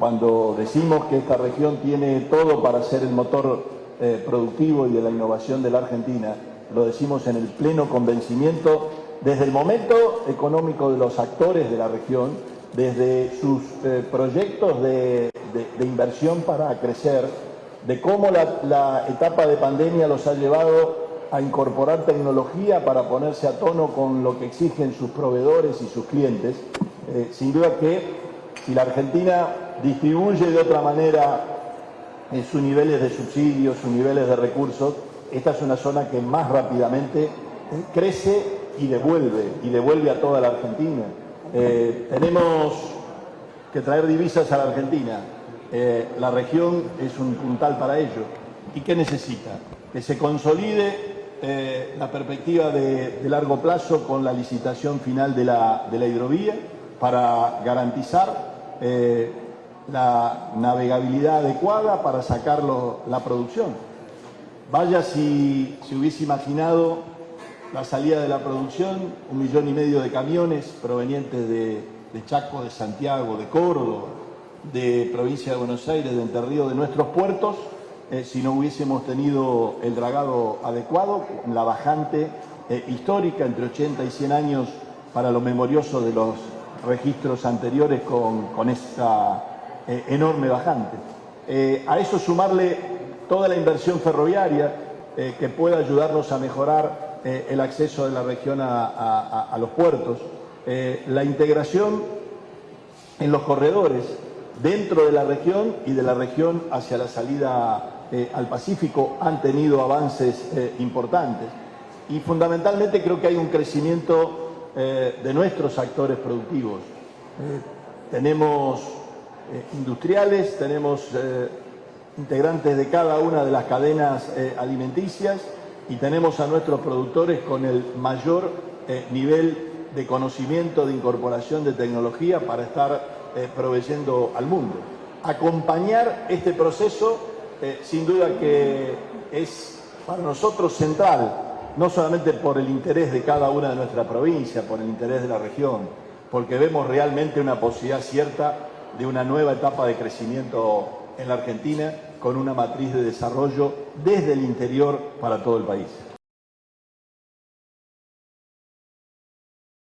cuando decimos que esta región tiene todo para ser el motor eh, productivo y de la innovación de la Argentina, lo decimos en el pleno convencimiento desde el momento económico de los actores de la región, desde sus eh, proyectos de, inversión para crecer, de cómo la, etapa de pandemia los ha llevado a incorporar tecnología para ponerse a tono con lo que exigen sus proveedores y sus clientes. Eh, sin duda que si la Argentina distribuye de otra manera en sus niveles de subsidios, sus niveles de recursos, esta es una zona que más rápidamente eh, crece y devuelve, y devuelve a toda la Argentina. Eh, tenemos que traer divisas a la Argentina. Eh, la región es un puntal para ello. ¿Y qué necesita? Que se consolide la perspectiva de, largo plazo con la licitación final de la, de la hidrovía para garantizar la navegabilidad adecuada para sacar la producción. Vaya si se hubiese imaginado la salida de la producción, un millón y medio de camiones provenientes de, Chaco, de Santiago, de Córdoba, de provincia de Buenos Aires, de Entre de nuestros puertos, eh, si no hubiésemos tenido el dragado adecuado, la bajante eh, histórica entre 80 y 100 años para lo memorioso de los registros anteriores con, esta eh, enorme bajante. a eso sumarle toda la inversión ferroviaria que pueda ayudarnos a mejorar eh, el acceso de la región a, los puertos, eh, la integración en los corredores dentro de la región y de la región hacia la salida eh, al Pacífico han tenido avances importantes. Y fundamentalmente creo que hay un crecimiento de nuestros actores productivos. tenemos industriales, tenemos integrantes de cada una de las cadenas alimenticias, y tenemos a nuestros productores con el mayor eh, nivel de conocimiento, de incorporación de tecnología para estar eh, proveyendo al mundo. Acompañar este proceso, eh, sin duda que es para nosotros central, no solamente por el interés de cada una de nuestras provincias, por el interés de la región, porque vemos realmente una posibilidad cierta de una nueva etapa de crecimiento en la Argentina con una matriz de desarrollo desde el interior para todo el país.